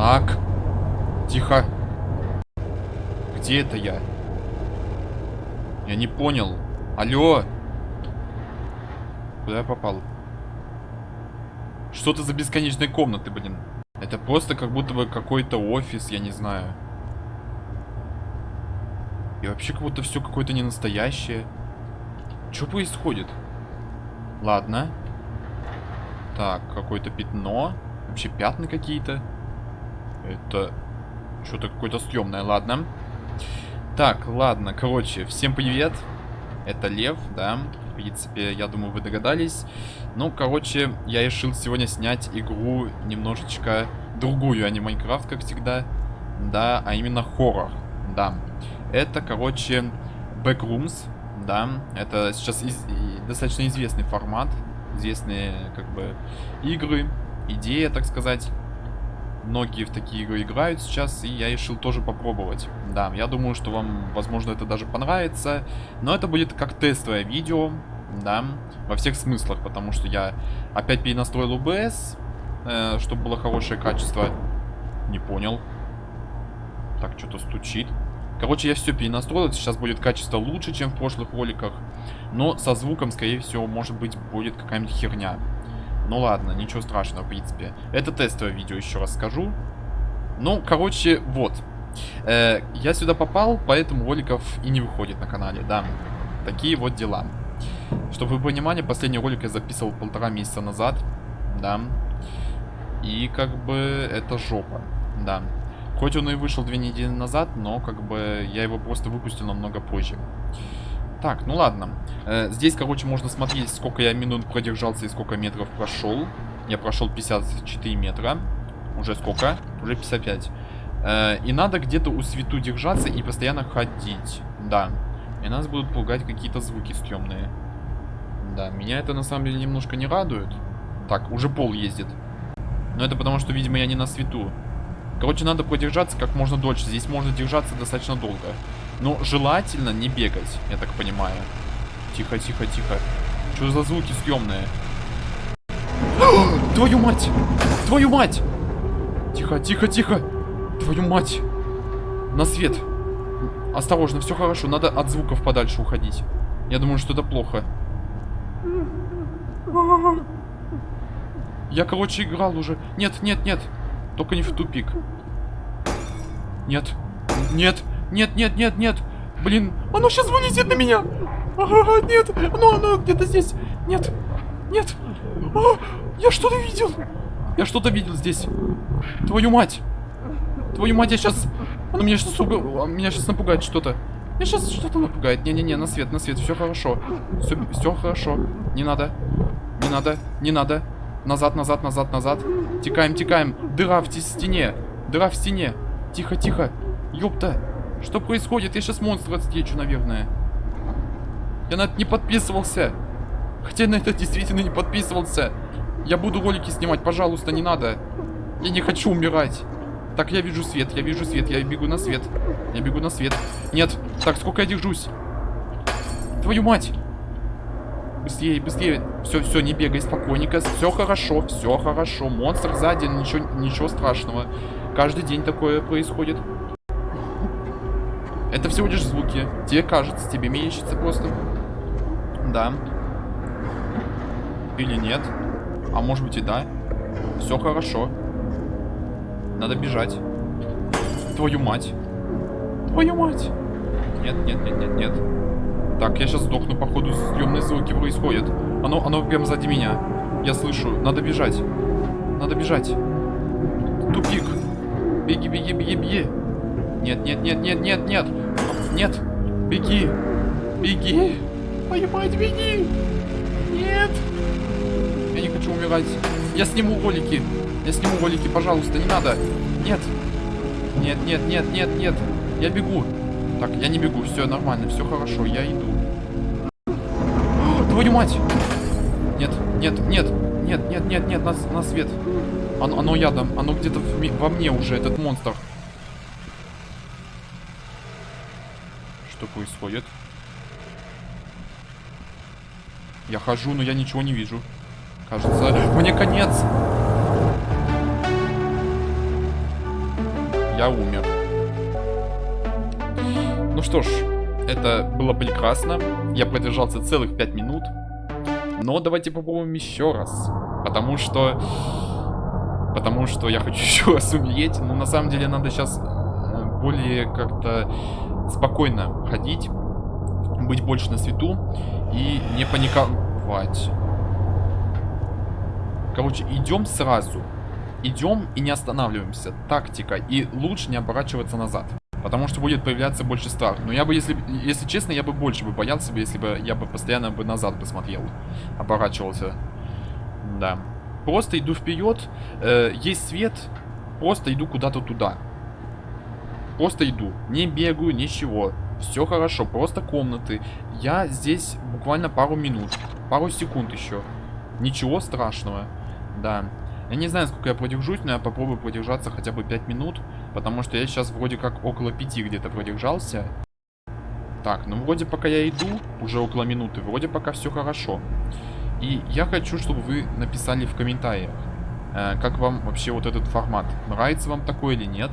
Так. Тихо. Где это я? Я не понял. Алло. Куда я попал? Что это за бесконечные комнаты, блин? Это просто как будто бы какой-то офис, я не знаю. И вообще как будто все какое-то не настоящее. Что происходит? Ладно. Так, какое-то пятно. Вообще пятна какие-то. Это что-то какое-то съемное, ладно. Так, ладно, короче, всем привет. Это Лев, да. В принципе, я думаю, вы догадались. Ну, короче, я решил сегодня снять игру немножечко другую, а не Майнкрафт, как всегда. Да, а именно хоррор. Да. Это, короче, Backrooms. Да, это сейчас из достаточно известный формат. Известные, как бы, игры. Идея, так сказать. Многие в такие игры играют сейчас, и я решил тоже попробовать. Да, я думаю, что вам, возможно, это даже понравится. Но это будет как тестовое видео, да, во всех смыслах, потому что я опять перенастроил OBS, э, чтобы было хорошее качество. Не понял. Так, что-то стучит. Короче, я все перенастроил, сейчас будет качество лучше, чем в прошлых роликах. Но со звуком, скорее всего, может быть, будет какая-нибудь херня. Ну ладно, ничего страшного, в принципе. Это тестовое видео, еще раз скажу. Ну, короче, вот. Э, я сюда попал, поэтому роликов и не выходит на канале, да. Такие вот дела. Чтобы вы понимали, последний ролик я записывал полтора месяца назад, да. И как бы это жопа, да. Хоть он и вышел две недели назад, но как бы я его просто выпустил намного позже. Так, ну ладно. Э, здесь, короче, можно смотреть, сколько я минут продержался и сколько метров прошел. Я прошел 54 метра. Уже сколько? Уже 55. Э, и надо где-то у свету держаться и постоянно ходить. Да. И нас будут пугать какие-то звуки стрёмные. Да, меня это на самом деле немножко не радует. Так, уже пол ездит. Но это потому, что, видимо, я не на свету. Короче, надо продержаться как можно дольше. Здесь можно держаться достаточно долго. Но желательно не бегать, я так понимаю. Тихо, тихо, тихо. Что за звуки съемные? Твою мать! Твою мать! Тихо, тихо, тихо! Твою мать! На свет! Осторожно, все хорошо. Надо от звуков подальше уходить. Я думаю, что это плохо. Я, короче, играл уже. Нет, нет, нет. Только не в тупик. Нет. Нет. Нет, нет, нет, нет. Блин, оно сейчас вылезет на меня. А, нет, оно, оно где-то здесь. Нет, нет. А, я что-то видел. Я что-то видел здесь. Твою мать. Твою мать, я сейчас... Оно меня сейчас, уб... меня сейчас напугает что-то. Меня сейчас что-то напугает. Не-не-не, на свет, на свет, все хорошо. Все, все хорошо. Не надо. Не надо, не надо. Назад, назад, назад, назад. Текаем, текаем. Дыра в стене. Дыра в стене. Тихо, тихо. Ёпта. Что происходит? Я сейчас монстра отстечу, наверное. Я на это не подписывался. Хотя на это действительно не подписывался. Я буду ролики снимать, пожалуйста, не надо. Я не хочу умирать. Так, я вижу свет, я вижу свет, я бегу на свет. Я бегу на свет. Нет. Так, сколько я держусь? Твою мать! Быстрее, быстрее. Все, все, не бегай, спокойненько. Все хорошо, все хорошо. Монстр сзади, ничего, ничего страшного. Каждый день такое происходит. Это всего лишь звуки. Тебе кажется, тебе мерещится просто. Да. Или нет. А может быть и да. Все хорошо. Надо бежать. Твою мать. Твою мать. Нет, нет, нет, нет, нет. Так, я сейчас сдохну, походу, съемные звуки происходят. Оно, оно прям сзади меня. Я слышу. Надо бежать. Надо бежать. Тупик. Беги, беги, беги, беги. Нет, нет, нет, нет, нет, нет. Нет. Беги. Беги. Твою мать, беги. Нет. Я не хочу умирать. Я сниму ролики. Я сниму ролики, пожалуйста, не надо. Нет. Нет, нет, нет, нет, нет. Я бегу. Так, я не бегу, все нормально, все хорошо, я иду. Твою мать! Нет, нет, нет, нет, нет, нет, нет, на, на свет. Оно, оно ядом, оно где-то во мне уже, этот монстр. Что происходит? Я хожу, но я ничего не вижу. Кажется, мне конец. я умер. Ну что ж, это было прекрасно. Я продержался целых 5 минут. Но давайте попробуем еще раз. Потому что... Потому что я хочу еще раз умереть. Но на самом деле надо сейчас э, более как-то спокойно ходить. Быть больше на свету. И не паниковать. Короче, идем сразу. Идем и не останавливаемся. Тактика. И лучше не оборачиваться назад. Потому что будет появляться больше страх. Но я бы, если, если честно, я бы больше бы боялся, бы, если бы я бы постоянно бы назад посмотрел. Оборачивался. Да. Просто иду вперед. Э, есть свет. Просто иду куда-то туда. Просто иду. Не бегаю, ничего. Все хорошо. Просто комнаты. Я здесь буквально пару минут. Пару секунд еще. Ничего страшного. Да. Я не знаю, сколько я продержусь, но я попробую продержаться хотя бы 5 минут. Потому что я сейчас вроде как около 5 где-то продержался. Так, ну вроде пока я иду, уже около минуты, вроде пока все хорошо. И я хочу, чтобы вы написали в комментариях, э, как вам вообще вот этот формат. Нравится вам такой или нет.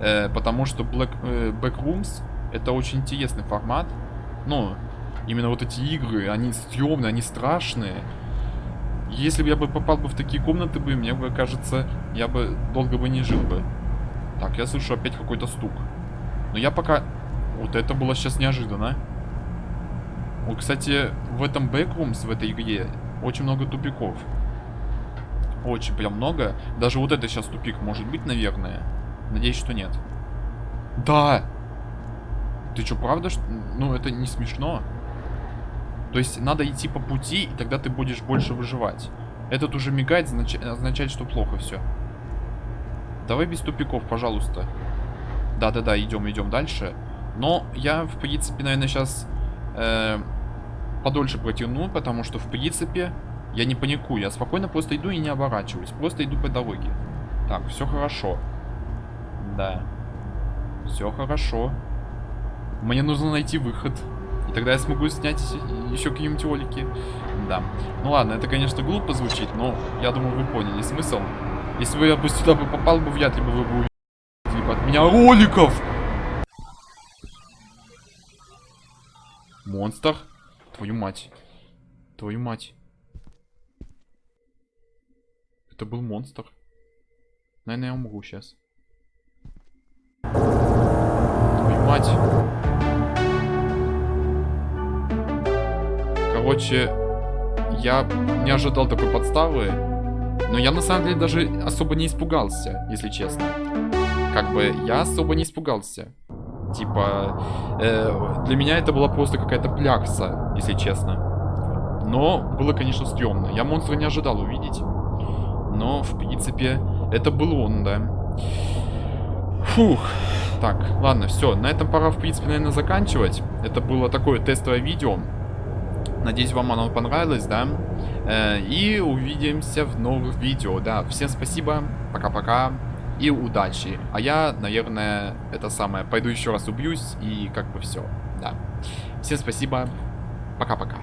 Э, потому что Black, э, Backrooms это очень интересный формат. Ну, именно вот эти игры, они стрёмные, они страшные. Если бы я бы попал бы в такие комнаты бы, мне бы кажется, я бы долго бы не жил бы. Так, я слышу опять какой-то стук. Но я пока... Вот это было сейчас неожиданно. Вот, кстати, в этом Backrooms, в этой игре, очень много тупиков. Очень прям много. Даже вот это сейчас тупик может быть, наверное. Надеюсь, что нет. Да! Ты что, правда? Что... Ну, это не смешно. То есть надо идти по пути, и тогда ты будешь больше выживать. Этот уже мигает, знач... означает, что плохо все. Давай без тупиков, пожалуйста. Да-да-да, идем, идем дальше. Но я, в принципе, наверное, сейчас э, подольше протяну, потому что, в принципе, я не паникую. Я спокойно просто иду и не оборачиваюсь. Просто иду по дороге. Так, все хорошо. Да. Все хорошо. Мне нужно найти выход. И тогда я смогу снять еще какие-нибудь ролики. Да. Ну ладно, это, конечно, глупо звучит, но я думаю, вы поняли смысл. Если бы я бы сюда бы попал, бы вряд ли бы вы бы увидели от меня роликов. Монстр? Твою мать. Твою мать. Это был монстр. Наверное, я умру сейчас. Твою мать. Короче, я не ожидал такой подставы. Но я на самом деле даже особо не испугался, если честно. Как бы я особо не испугался. Типа, э, для меня это была просто какая-то плякса, если честно. Но было, конечно, стрёмно. Я монстра не ожидал увидеть. Но, в принципе, это был он, да. Фух. Так, ладно, все. На этом пора, в принципе, наверное, заканчивать. Это было такое тестовое видео. Надеюсь, вам оно понравилось, да? Э, и увидимся в новых видео, да. Всем спасибо, пока-пока и удачи. А я, наверное, это самое, пойду еще раз убьюсь и как бы все, да. Всем спасибо, пока-пока.